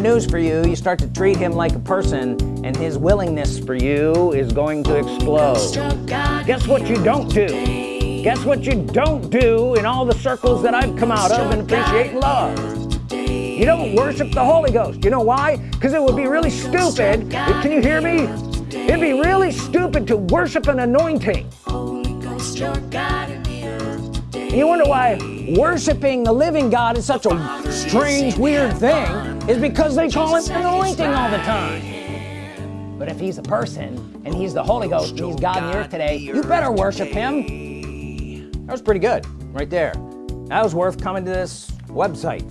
news for you you start to treat him like a person and his willingness for you is going to explode. Guess what you don't do? Guess what you don't do in all the circles that I've come out of and appreciate and love? You don't worship the Holy Ghost. You know why? Because it would be really stupid. Can you hear me? It'd be really stupid to worship an anointing. You wonder why worshiping the living God is such a strange weird thing is because they call him anointing all the time. But if he's a person and he's the Holy Ghost and he's God in the earth today you better worship him. That was pretty good right there. That was worth coming to this website.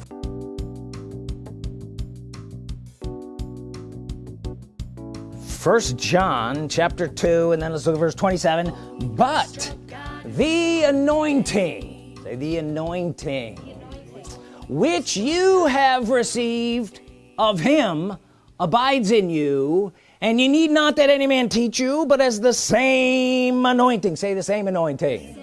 First John chapter 2 and then let's look at verse 27 but the anointing say the anointing which you have received of him abides in you and you need not that any man teach you but as the same anointing. Say the same anointing.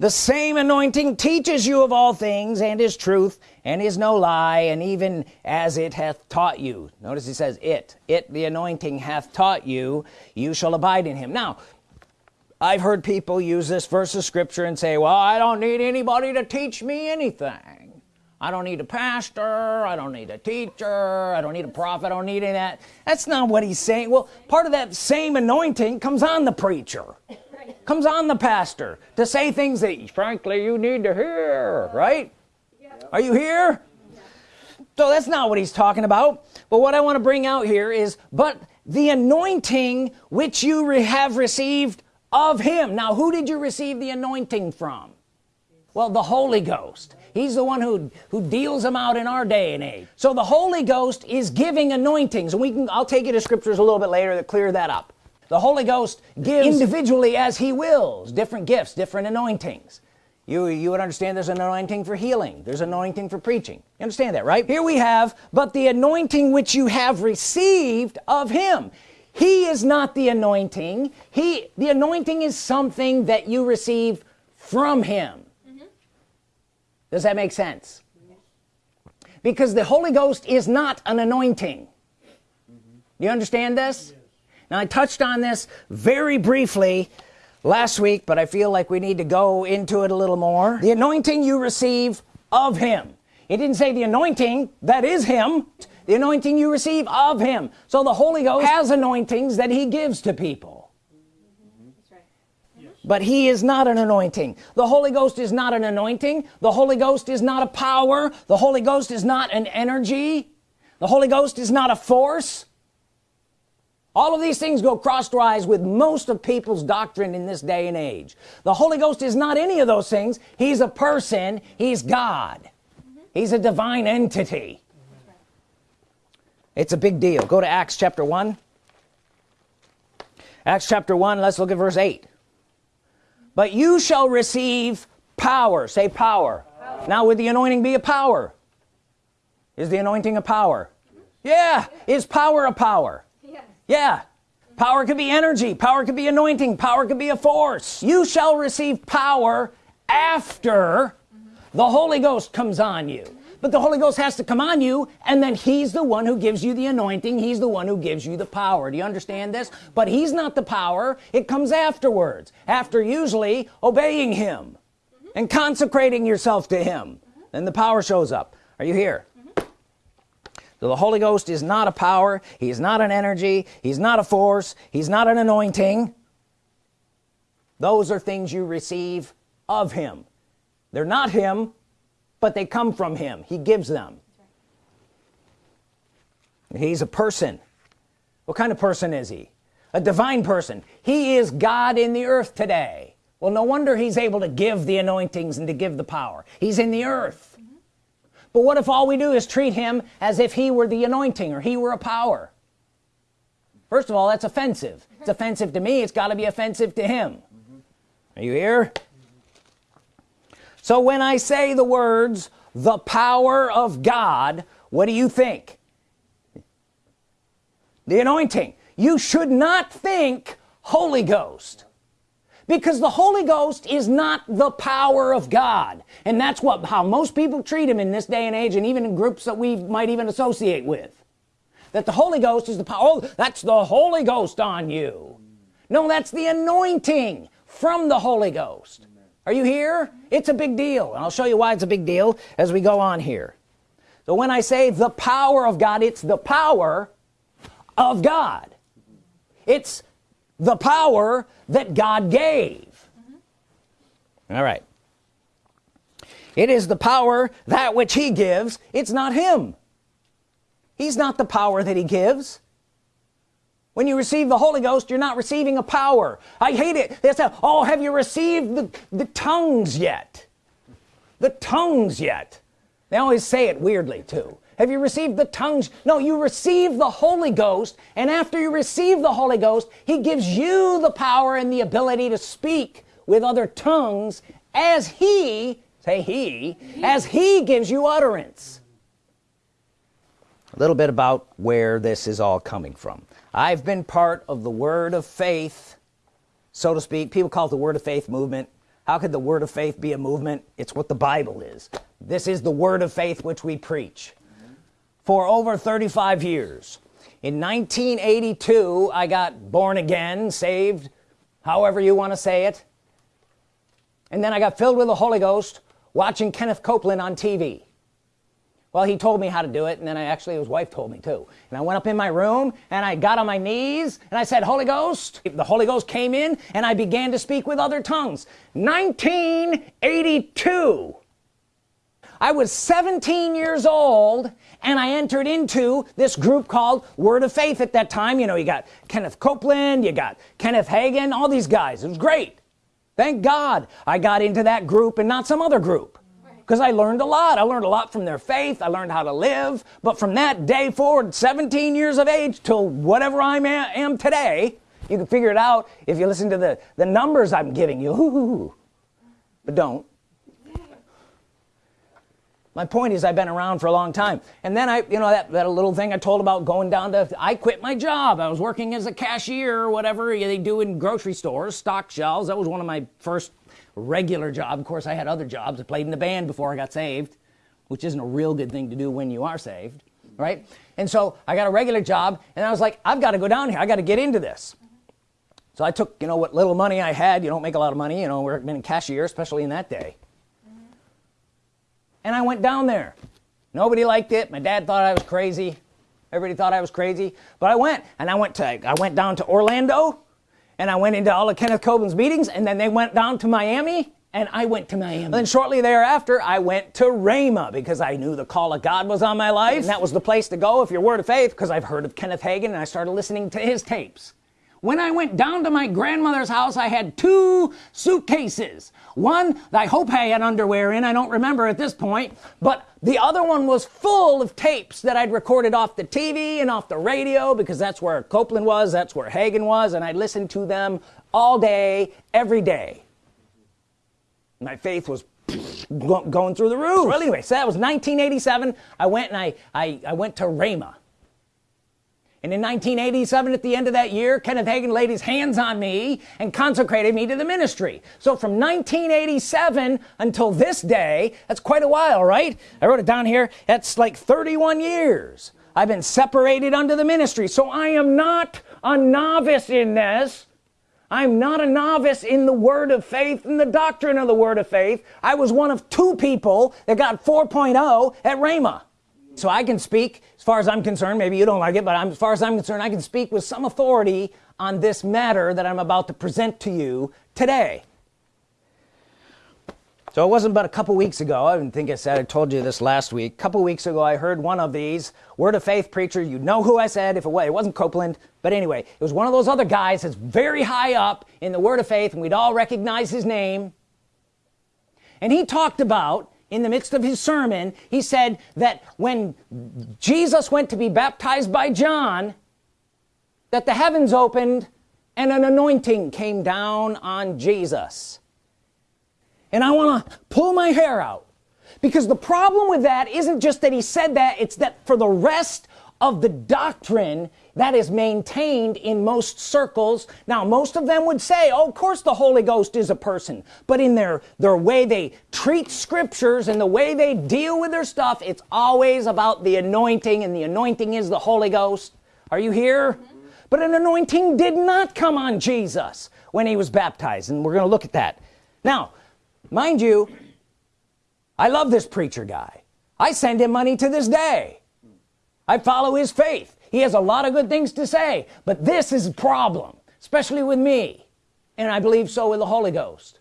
The same anointing teaches you of all things and is truth and is no lie and even as it hath taught you. Notice he says it it the anointing hath taught you you shall abide in him. Now I've heard people use this verse of scripture and say well I don't need anybody to teach me anything I don't need a pastor I don't need a teacher I don't need a prophet I don't need any of that. That's not what he's saying. Well part of that same anointing comes on the preacher comes on the pastor to say things that frankly you need to hear right? Are you here? So that's not what he's talking about. But what I want to bring out here is but the anointing which you re have received of him. Now who did you receive the anointing from? Well the Holy Ghost he's the one who who deals them out in our day and age. So the Holy Ghost is giving anointings. And we can I'll take you to scriptures a little bit later that clear that up. The Holy Ghost gives individually as he wills. Different gifts different anointings. You you would understand there's an anointing for healing. There's anointing for preaching. You understand that right? Here we have but the anointing which you have received of him. He is not the anointing. He the anointing is something that you receive from him. Does that make sense? Because the Holy Ghost is not an anointing. Mm -hmm. you understand this? Yes. now I touched on this very briefly last week but I feel like we need to go into it a little more. The anointing you receive of him. It didn't say the anointing that is him. The anointing you receive of him. So the Holy Ghost has anointings that he gives to people but he is not an anointing. The Holy Ghost is not an anointing. The Holy Ghost is not a power. The Holy Ghost is not an energy. The Holy Ghost is not a force. All of these things go crosswise with most of people's doctrine in this day and age. The Holy Ghost is not any of those things. He's a person. He's God. He's a divine entity. It's a big deal. Go to Acts chapter 1 Acts chapter 1 let's look at verse 8 but you shall receive power. Say power, power. now would the anointing be a power? Is the anointing a power? Yeah. Is power a power? Yeah, yeah. power could be energy. Power could be anointing. Power could be a force. You shall receive power after mm -hmm. the Holy Ghost comes on you but the Holy Ghost has to come on you and then he's the one who gives you the anointing. He's the one who gives you the power. Do you understand this? But he's not the power. It comes afterwards after usually obeying him mm -hmm. and consecrating yourself to him. Mm -hmm. then the power shows up. Are you here? So the Holy Ghost is not a power. He's not an energy. He's not a force. He's not an anointing. Those are things you receive of him. They're not him but they come from him. He gives them. He's a person. What kind of person is he? A divine person. He is God in the earth today. Well no wonder he's able to give the anointings and to give the power. He's in the earth. Mm -hmm. but what if all we do is treat him as if he were the anointing or he were a power? First of all that's offensive. It's offensive to me. It's got to be offensive to him. Mm -hmm. are you here so when I say the words the power of God what do you think? The anointing. You should not think Holy Ghost. Because the Holy Ghost is not the power of God. And that's what how most people treat him in this day and age and even in groups that we might even associate with. That the Holy Ghost is the power oh, that's the Holy Ghost on you. No that's the anointing from the Holy Ghost are you here? It's a big deal and I'll show you why it's a big deal as we go on here. So when I say the power of God it's the power of God. It's the power that God gave. Mm -hmm. all right. It is the power that which he gives. It's not him. He's not the power that he gives when you receive the Holy Ghost you're not receiving a power. I hate it. They say oh have you received the, the tongues yet? The tongues yet. They always say it weirdly too. Have you received the tongues? No you receive the Holy Ghost and after you receive the Holy Ghost he gives you the power and the ability to speak with other tongues as he say he as he gives you utterance. A little bit about where this is all coming from I've been part of the word of faith so to speak. People call it the word of faith movement. How could the word of faith be a movement? It's what the Bible is. This is the word of faith which we preach. For over 35 years in 1982 I got born again saved however you want to say it. And then I got filled with the Holy Ghost watching Kenneth Copeland on TV well he told me how to do it and then I actually his wife told me too. And I went up in my room and I got on my knees and I said Holy Ghost. The Holy Ghost came in and I began to speak with other tongues. 1982 I was 17 years old and I entered into this group called Word of Faith at that time. You know you got Kenneth Copeland you got Kenneth Hagin all these guys. It was great. Thank God I got into that group and not some other group because I learned a lot. I learned a lot from their faith. I learned how to live. But from that day forward 17 years of age till whatever I am today you can figure it out if you listen to the the numbers I'm giving you. But don't. My point is I've been around for a long time. And then I you know that, that little thing I told about going down to I quit my job. I was working as a cashier or whatever they do in grocery stores stock shelves. That was one of my first regular job. Of course I had other jobs. I played in the band before I got saved which isn't a real good thing to do when you are saved right? And so I got a regular job and I was like I've got to go down here. I got to get into this. So I took you know what little money I had you don't make a lot of money you know we're been a cashier especially in that day. And I went down there. Nobody liked it. My dad thought I was crazy. Everybody thought I was crazy. But I went and I went to I went down to Orlando and I went into all of Kenneth Copeland's meetings and then they went down to Miami and I went to Miami. And then shortly thereafter I went to Rhema because I knew the call of God was on my life. And that was the place to go if you're word of faith because I've heard of Kenneth Hagin and I started listening to his tapes when I went down to my grandmother's house I had two suitcases. One I hope I had underwear in I don't remember at this point but the other one was full of tapes that I'd recorded off the TV and off the radio because that's where Copeland was that's where Hagin was and I listened to them all day every day. My faith was going through the roof. Well anyway so that was 1987 I went and I I, I went to Rhema and in 1987 at the end of that year Kenneth Hagin laid his hands on me and consecrated me to the ministry. So from 1987 until this day that's quite a while right? I wrote it down here. That's like 31 years I've been separated unto the ministry. So I am not a novice in this. I'm not a novice in the word of faith and the doctrine of the word of faith. I was one of two people that got 4.0 at Rhema so I can speak as far as I'm concerned maybe you don't like it but I'm, as far as I'm concerned I can speak with some authority on this matter that I'm about to present to you today. So it wasn't but a couple weeks ago I didn't think I said I told you this last week a couple weeks ago I heard one of these word of faith preacher you know who I said if it was it wasn't Copeland but anyway it was one of those other guys that's very high up in the word of faith and we'd all recognize his name. And he talked about in the midst of his sermon he said that when Jesus went to be baptized by John that the heavens opened and an anointing came down on Jesus. And I want to pull my hair out because the problem with that isn't just that he said that it's that for the rest of the doctrine that is maintained in most circles. Now most of them would say oh of course the Holy Ghost is a person. But in their their way they treat scriptures and the way they deal with their stuff it's always about the anointing and the anointing is the Holy Ghost. Are you here? Mm -hmm. but an anointing did not come on Jesus when he was baptized and we're gonna look at that. Now mind you I love this preacher guy. I send him money to this day I follow his faith. He has a lot of good things to say but this is a problem especially with me. And I believe so with the Holy Ghost.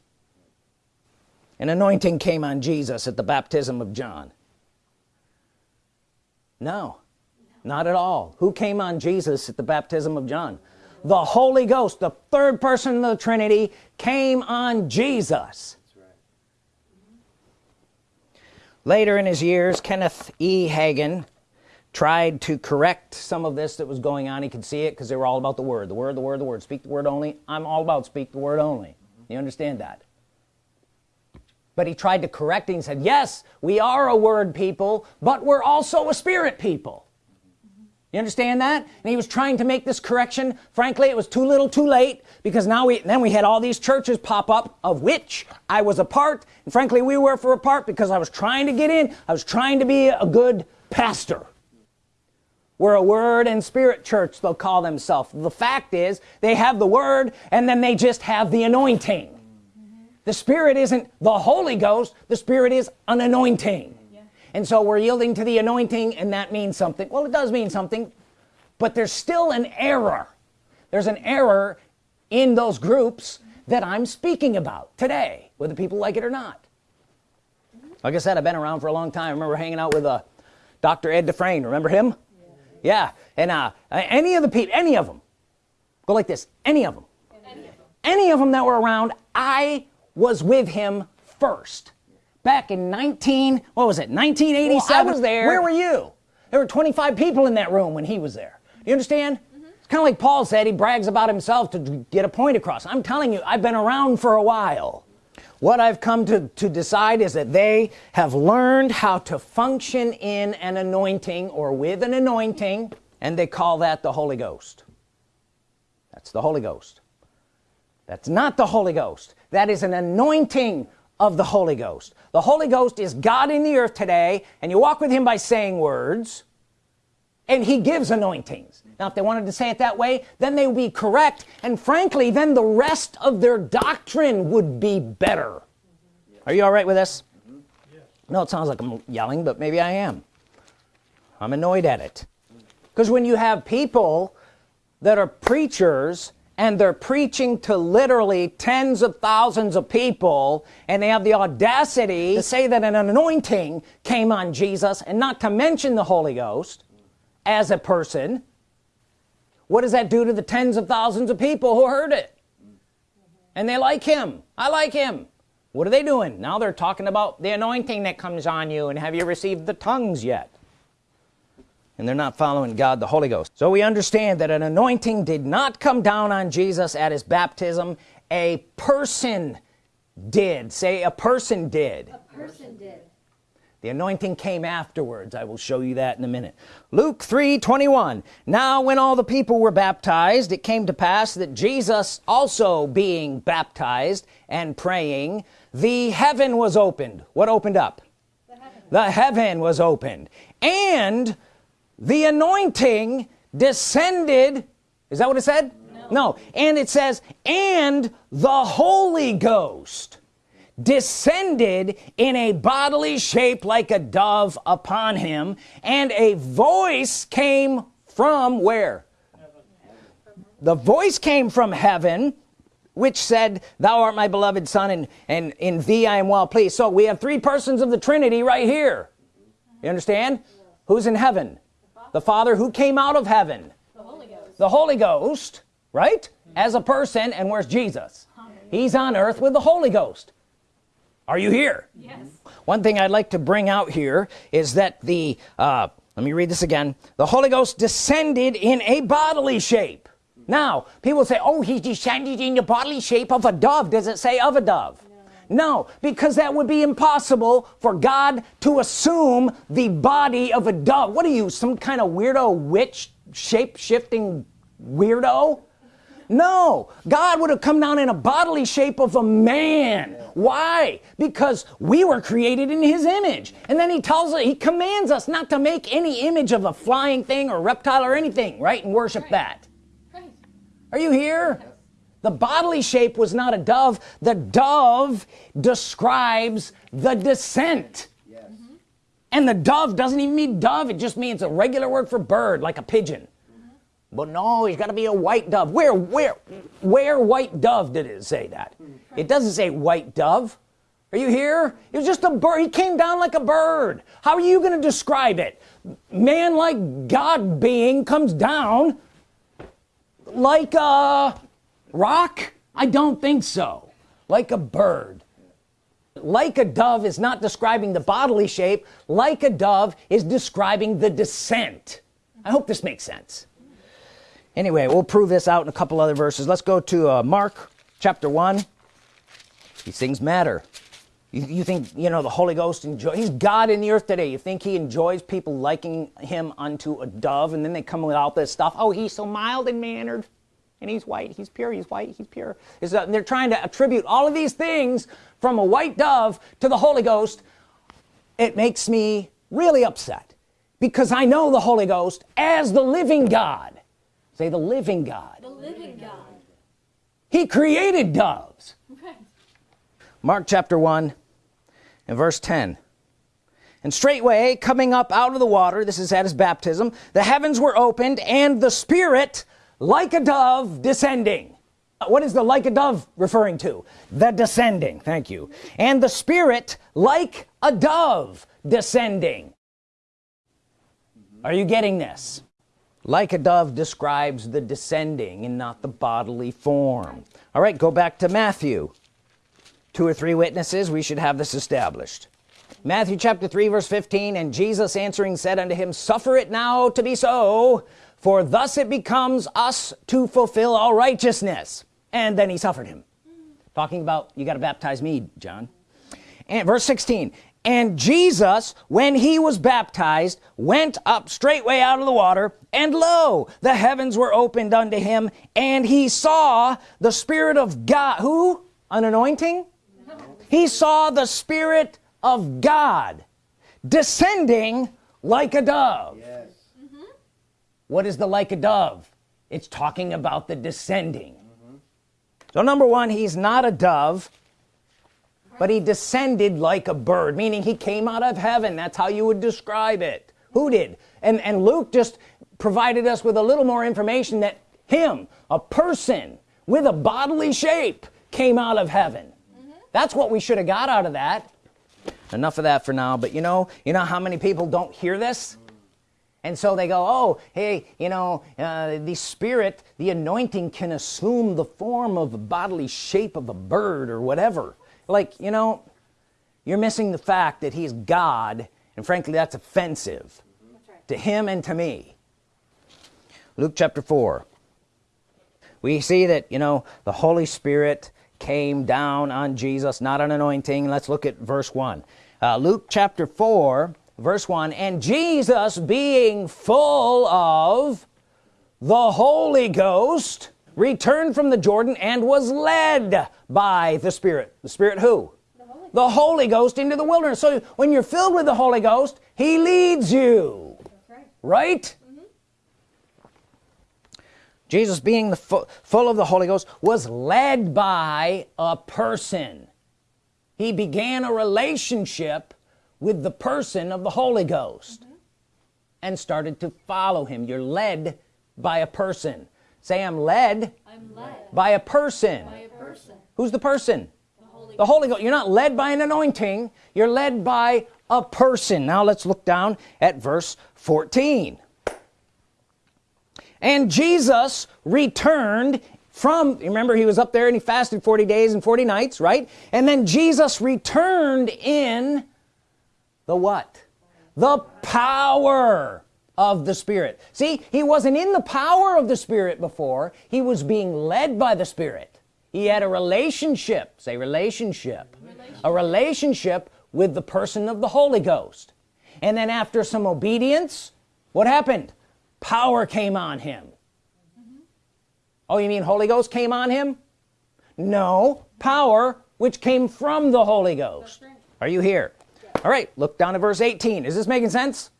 An anointing came on Jesus at the baptism of John. No not at all. Who came on Jesus at the baptism of John? The Holy Ghost the third person of the Trinity came on Jesus. Later in his years Kenneth e. Hagin tried to correct some of this that was going on. He could see it because they were all about the word the word the word the word. Speak the word only. I'm all about speak the word only. You understand that? But he tried to correct it. And said yes we are a word people but we're also a spirit people. You understand that? And he was trying to make this correction. Frankly it was too little too late because now we then we had all these churches pop up of which I was a part. And frankly we were for a part because I was trying to get in. I was trying to be a good pastor we're a word and spirit church they'll call themselves. The fact is they have the word and then they just have the anointing. The Spirit isn't the Holy Ghost the Spirit is an anointing. And so we're yielding to the anointing and that means something. Well it does mean something but there's still an error. There's an error in those groups that I'm speaking about today whether people like it or not. Like I said I've been around for a long time. I remember hanging out with a uh, dr. Ed Dufresne. Remember him yeah, and uh, any of the people any of them. Go like this any of them. Any of them, any of them that were around I was with him first. Back in 19 what was it 1987 well, I was there. Where were you? There were 25 people in that room when he was there. You understand? It's kind of like Paul said he brags about himself to get a point across. I'm telling you I've been around for a while what I've come to to decide is that they have learned how to function in an anointing or with an anointing and they call that the Holy Ghost. That's the Holy Ghost. That's not the Holy Ghost. That is an anointing of the Holy Ghost. The Holy Ghost is God in the earth today and you walk with him by saying words and he gives anointings now if they wanted to say it that way then they would be correct. And frankly then the rest of their doctrine would be better. Are you all right with this? Mm-hmm. No it sounds like I'm yelling but maybe I am. I'm annoyed at it. Because when you have people that are preachers and they're preaching to literally tens of thousands of people and they have the audacity to say that an anointing came on Jesus and not to mention the Holy Ghost as a person what does that do to the tens of thousands of people who heard it? And they like him. I like him. What are they doing? Now they're talking about the anointing that comes on you and have you received the tongues yet? And they're not following God the Holy Ghost. So we understand that an anointing did not come down on Jesus at his baptism. A person did. Say a person did. A person did the anointing came afterwards. I will show you that in a minute. Luke 3 21 now when all the people were baptized it came to pass that Jesus also being baptized and praying the heaven was opened. What opened up? The heaven, the heaven was opened. And the anointing descended. Is that what it said? No. no. And it says and the Holy Ghost descended in a bodily shape like a dove upon him and a voice came from where? The voice came from heaven which said thou art my beloved son and and in thee I am well pleased. So we have three persons of the Trinity right here. You understand? Who's in heaven? The Father who came out of heaven. The Holy Ghost, the Holy Ghost right? As a person and where's Jesus? He's on earth with the Holy Ghost are you here? Yes. One thing I'd like to bring out here is that the uh, let me read this again. The Holy Ghost descended in a bodily shape. Now people say oh he descended in the bodily shape of a dove. Does it say of a dove? No. Because that would be impossible for God to assume the body of a dove. What are you some kind of weirdo witch shape-shifting weirdo no God would have come down in a bodily shape of a man. Why? Because we were created in his image. And then he tells us he commands us not to make any image of a flying thing or reptile or anything right and worship right. that. Right. are you here? Yes. the bodily shape was not a dove. The dove describes the descent. Yes. and the dove doesn't even mean dove. It just means a regular word for bird like a pigeon but no he's got to be a white dove. Where where where white dove did it say that? It doesn't say white dove. Are you here? It was just a bird. He came down like a bird. How are you gonna describe it? Man like God being comes down like a rock? I don't think so. Like a bird. Like a dove is not describing the bodily shape. Like a dove is describing the descent. I hope this makes sense anyway we'll prove this out in a couple other verses. Let's go to uh, Mark chapter 1 these things matter. You, you, think you know the Holy Ghost enjoy he's God in the earth today. You think he enjoys people liking him unto a dove and then they come with all this stuff. Oh he's so mild and mannered and he's white he's pure he's white he's pure. Is uh, they're trying to attribute all of these things from a white dove to the Holy Ghost. It makes me really upset because I know the Holy Ghost as the living God say the living God. The living God. He created doves. Mark chapter 1 and verse 10 and straightway coming up out of the water this is at his baptism the heavens were opened and the spirit like a dove descending. Uh, what is the like a dove referring to? The descending. Thank you. And the spirit like a dove descending. Are you getting this like a dove describes the descending and not the bodily form. All right go back to Matthew. Two or three witnesses we should have this established. Matthew chapter 3 verse 15 and Jesus answering said unto him suffer it now to be so for thus it becomes us to fulfill all righteousness. And then he suffered him. Talking about you got to baptize me John. And verse 16 and Jesus when he was baptized went up straightway out of the water and lo the heavens were opened unto him and he saw the Spirit of God. Who? An anointing? He saw the Spirit of God descending like a dove. Yes. mm -hmm. what is the like a dove? It's talking about the descending. Mm -hmm. so number one he's not a dove but he descended like a bird meaning he came out of heaven. That's how you would describe it. Who did? And and Luke just provided us with a little more information that him a person with a bodily shape came out of heaven. Mm -hmm. that's what we should have got out of that. Enough of that for now but you know you know how many people don't hear this? And so they go oh hey you know uh, the spirit the anointing can assume the form of a bodily shape of a bird or whatever. Like you know you're missing the fact that he's God and frankly that's offensive that's right. to him and to me Luke chapter 4 we see that you know the Holy Spirit came down on Jesus not an anointing. Let's look at verse 1 uh, Luke chapter 4 verse 1 and Jesus being full of the Holy Ghost returned from the Jordan and was led by the Spirit. The Spirit who? The Holy, the Holy Ghost into the wilderness. So when you're filled with the Holy Ghost he leads you. Right, right? Jesus being the fu full of the Holy Ghost was led by a person. He began a relationship with the person of the Holy Ghost mm -hmm. and started to follow him. You're led by a person. Say I'm led, I'm led by, a person. by a person. Who's the person? The Holy, the Holy Ghost. You're not led by an anointing. You're led by a person. Now let's look down at verse 14 and Jesus returned from remember he was up there and he fasted 40 days and 40 nights right? And then Jesus returned in the what? The power of the Spirit. See he wasn't in the power of the Spirit before. He was being led by the Spirit. He had a relationship say relationship, relationship. a relationship with the person of the Holy Ghost. And then after some obedience what happened power came on him mm -hmm. oh you mean Holy Ghost came on him no power which came from the Holy Ghost right. are you here yeah. all right look down at verse 18 is this making sense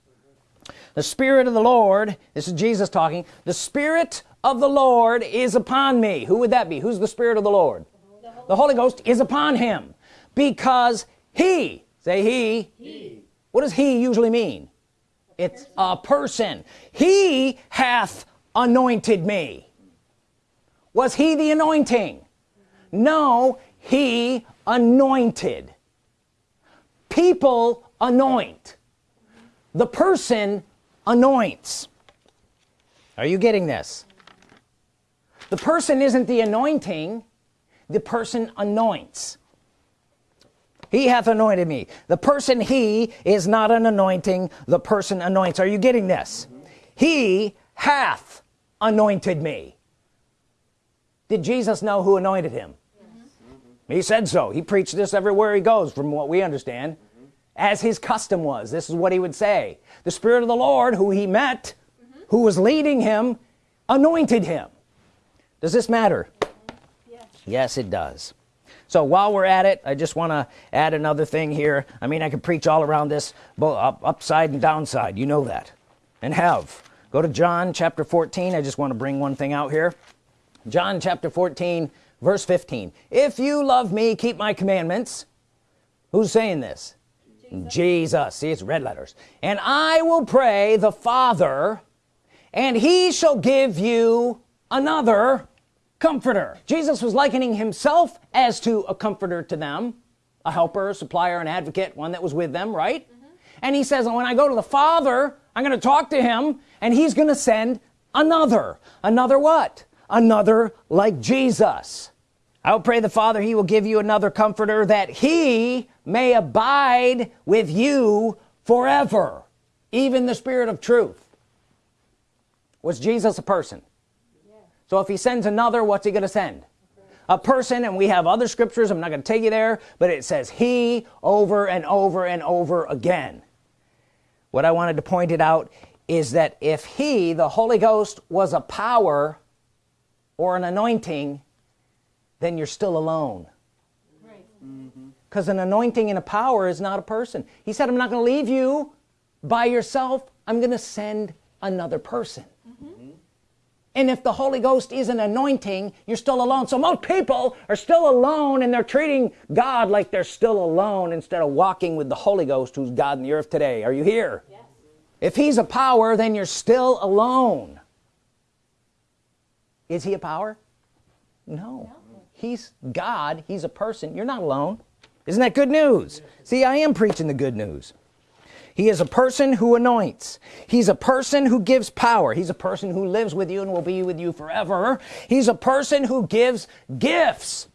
the Spirit of the Lord this is Jesus talking the Spirit of the Lord is upon me who would that be who's the Spirit of the Lord the Holy, the Holy Ghost is upon him because he say he, he. what does he usually mean it's a person. He hath anointed me. Was he the anointing? No he anointed. People anoint. The person anoints. Are you getting this? The person isn't the anointing. The person anoints he hath anointed me. The person he is not an anointing the person anoints. Are you getting this? Mm -hmm. he hath anointed me. Did Jesus know who anointed him? Mm -hmm. he said so. He preached this everywhere he goes from what we understand mm -hmm. as his custom was. This is what he would say. The Spirit of the Lord who he met who was leading him anointed him. Does this matter? Yes, yes it does so while we're at it I just want to add another thing here. I mean I could preach all around this both up, upside and downside you know that. And have. Go to John chapter 14 I just want to bring one thing out here. John chapter 14 verse 15 if you love me keep my commandments. Who's saying this? Jesus. Jesus. See it's red letters. And I will pray the Father and he shall give you another comforter. Jesus was likening himself as to a comforter to them a helper a supplier an advocate one that was with them right? Mm -hmm. and he says when I go to the father I'm gonna talk to him and he's gonna send another. Another what? Another like Jesus. I'll pray the father he will give you another comforter that he may abide with you forever. Even the Spirit of truth. Was Jesus a person so if he sends another what's he gonna send? A person and we have other scriptures I'm not gonna take you there but it says he over and over and over again. What I wanted to point it out is that if he the Holy Ghost was a power or an anointing then you're still alone. Mm-hmm. Because right. an anointing and a power is not a person. He said I'm not gonna leave you by yourself. I'm gonna send another person and if the Holy Ghost isn't anointing you're still alone. So most people are still alone and they're treating God like they're still alone instead of walking with the Holy Ghost who's God in the earth today. Are you here? Yes. if he's a power then you're still alone. Is he a power? No. no. He's God. He's a person. You're not alone. Isn't that good news? See I am preaching the good news he is a person who anoints. He's a person who gives power. He's a person who lives with you and will be with you forever. He's a person who gives gifts.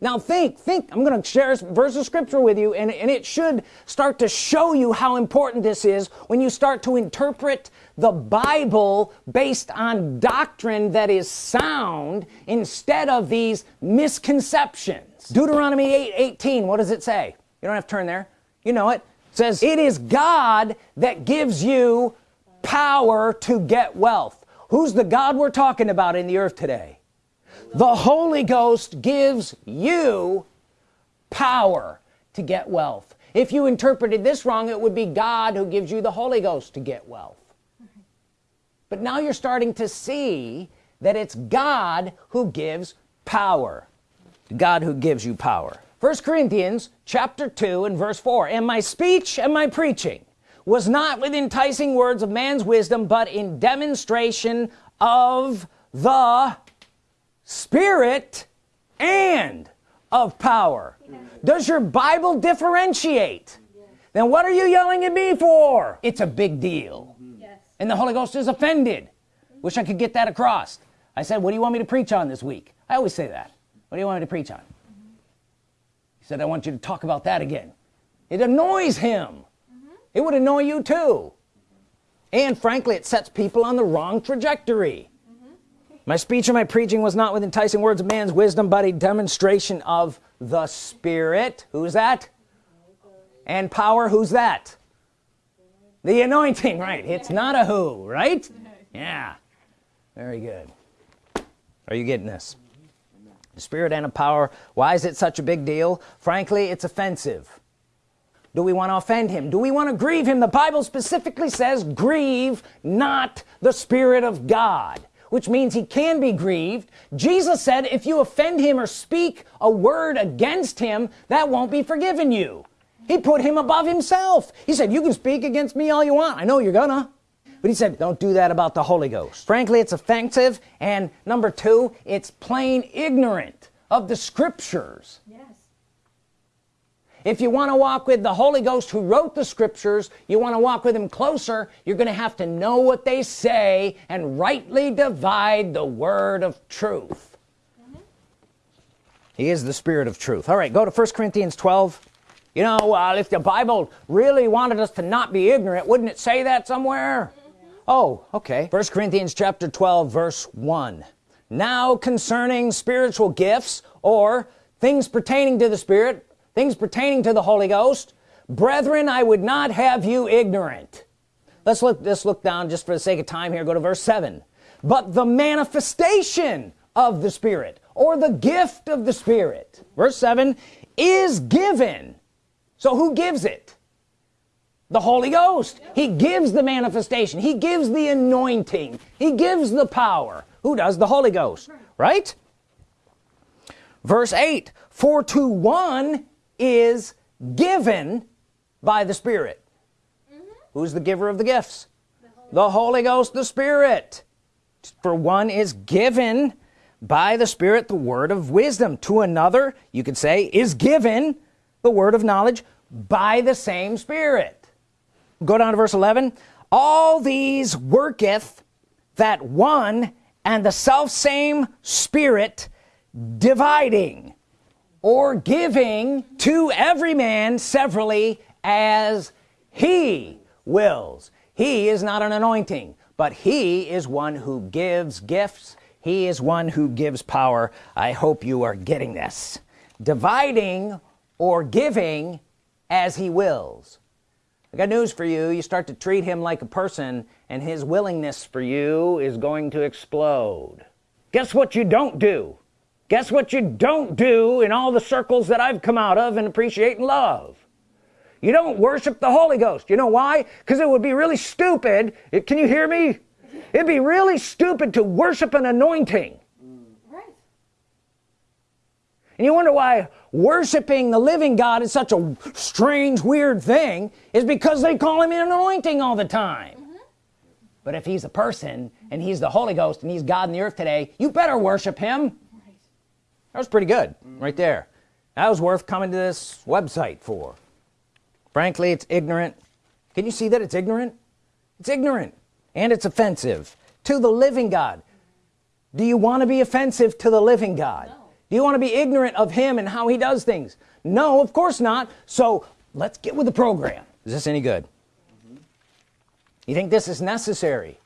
Now think think I'm gonna share a verse of scripture with you and, and it should start to show you how important this is when you start to interpret the Bible based on doctrine that is sound instead of these misconceptions. Deuteronomy 8 18 what does it say? You don't have to turn there. You know it says it is God that gives you power to get wealth. Who's the God we're talking about in the earth today? The Holy Ghost gives you power to get wealth. If you interpreted this wrong it would be God who gives you the Holy Ghost to get wealth. But now you're starting to see that it's God who gives power. God who gives you power first Corinthians chapter 2 and verse 4 and my speech and my preaching was not with enticing words of man's wisdom but in demonstration of the Spirit and of power. Does your Bible differentiate? Then what are you yelling at me for? It's a big deal. Yes. and the Holy Ghost is offended. Wish I could get that across. I said what do you want me to preach on this week? I always say that. What do you want me to preach on said I want you to talk about that again. It annoys him. Mm -hmm. it would annoy you too. And frankly it sets people on the wrong trajectory. Mm -hmm. my speech and my preaching was not with enticing words of man's wisdom but a demonstration of the Spirit. Who's that? And power. Who's that? The anointing. Right. It's not a who right? Yeah. Very good. Are you getting this spirit and a power. Why is it such a big deal? Frankly it's offensive. Do we want to offend him? Do we want to grieve him? The Bible specifically says grieve not the Spirit of God which means he can be grieved. Jesus said if you offend him or speak a word against him that won't be forgiven you. He put him above himself. He said you can speak against me all you want. I know you're gonna but he said don't do that about the Holy Ghost. Frankly it's offensive and number two it's plain ignorant of the scriptures. Yes. if you want to walk with the Holy Ghost who wrote the scriptures you want to walk with him closer you're gonna have to know what they say and rightly divide the word of truth. Mm -hmm. he is the spirit of truth. All right go to 1 Corinthians 12 you know uh, if the Bible really wanted us to not be ignorant wouldn't it say that somewhere oh okay. First Corinthians chapter 12 verse 1 now concerning spiritual gifts or things pertaining to the Spirit things pertaining to the Holy Ghost brethren I would not have you ignorant. Let's look let's look down just for the sake of time here. Go to verse 7 but the manifestation of the Spirit or the gift of the Spirit verse 7 is given. So who gives it the Holy Ghost. He gives the manifestation. He gives the anointing. He gives the power. Who does? The Holy Ghost. Right? Verse 8 for to one is given by the Spirit. Mm -hmm. who's the giver of the gifts? The Holy, the Holy Ghost the Spirit. For one is given by the Spirit the word of wisdom. To another you could say is given the word of knowledge by the same Spirit go down to verse 11 all these worketh that one and the self same spirit dividing or giving to every man severally as he wills. He is not an anointing but he is one who gives gifts. He is one who gives power. I hope you are getting this. Dividing or giving as he wills I got news for you. You start to treat him like a person and his willingness for you is going to explode. Guess what you don't do? Guess what you don't do in all the circles that I've come out of and appreciate and love? You don't worship the Holy Ghost. You know why? Because it would be really stupid. It, can you hear me? It'd be really stupid to worship an anointing and you wonder why worshiping the living God is such a strange weird thing is because they call him an anointing all the time. Mm -hmm. but if he's a person and he's the Holy Ghost and he's God in the earth today you better worship him. Right. that was pretty good mm -hmm. right there. That was worth coming to this website for. Frankly it's ignorant. Can you see that it's ignorant? It's ignorant and it's offensive to the living God. Do you want to be offensive to the living God? no do you want to be ignorant of him and how he does things? No of course not. So let's get with the program. Is this any good? You think this is necessary?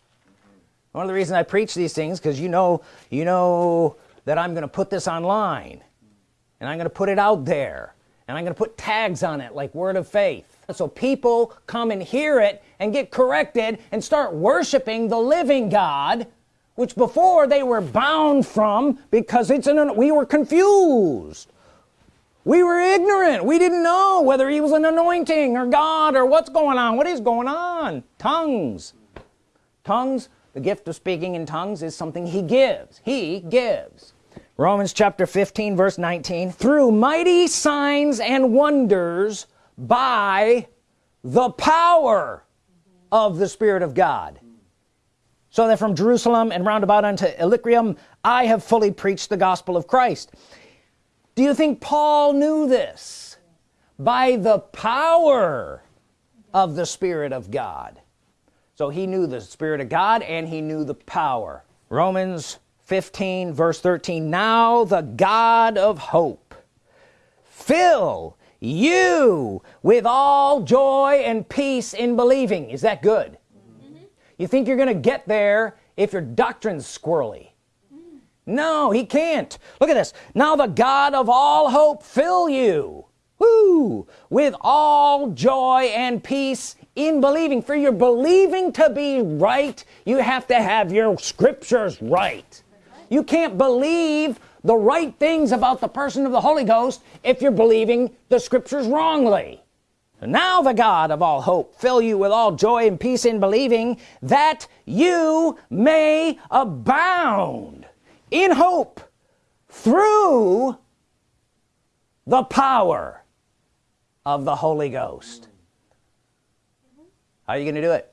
One of the reasons I preach these things because you know you know that I'm gonna put this online and I'm gonna put it out there and I'm gonna put tags on it like word of faith. So people come and hear it and get corrected and start worshiping the living God which before they were bound from because it's an we were confused. We were ignorant. We didn't know whether he was an anointing or God or what's going on. What is going on? Tongues. Tongues the gift of speaking in tongues is something he gives. He gives. Romans chapter 15 verse 19 through mighty signs and wonders by the power of the Spirit of God so that from Jerusalem and round about unto Illyricum. I have fully preached the gospel of Christ. Do you think Paul knew this? By the power of the Spirit of God. So he knew the Spirit of God and he knew the power. Romans 15 verse 13 now the God of hope fill you with all joy and peace in believing. Is that good you think you're gonna get there if your doctrine's squirrely. No he can't. Look at this. Now the God of all hope fill you. Woo! with all joy and peace in believing. For your believing to be right you have to have your scriptures right. You can't believe the right things about the person of the Holy Ghost if you're believing the scriptures wrongly now the God of all hope fill you with all joy and peace in believing that you may abound in hope through the power of the Holy Ghost. How are you gonna do it?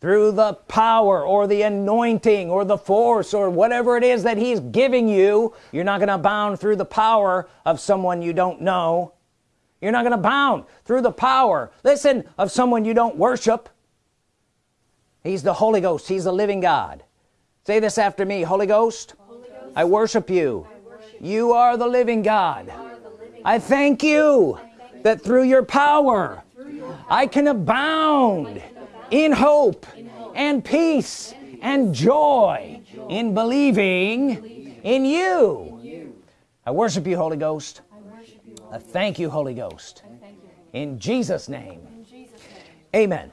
Through the power or the anointing or the force or whatever it is that he's giving you. You're not gonna abound through the power of someone you don't know you're not gonna abound through the power. Listen of someone you don't worship. He's the Holy Ghost. He's the living God. Say this after me Holy Ghost, Holy Ghost I, worship you. I worship you are the living God. I thank you that through your power I can abound in hope and peace and joy in believing in you. I worship you Holy Ghost I thank you Holy Ghost. In Jesus name. Amen